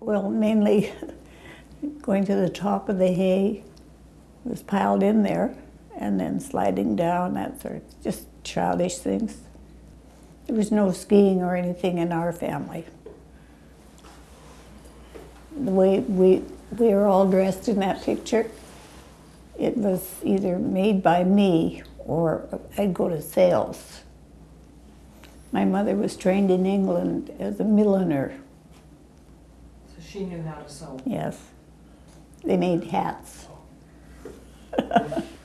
Well, mainly going to the top of the hay was piled in there and then sliding down, that sort of, just childish things. There was no skiing or anything in our family. The way we, we were all dressed in that picture, it was either made by me or I'd go to sales. My mother was trained in England as a milliner. She knew how to sew. Yes. They made hats.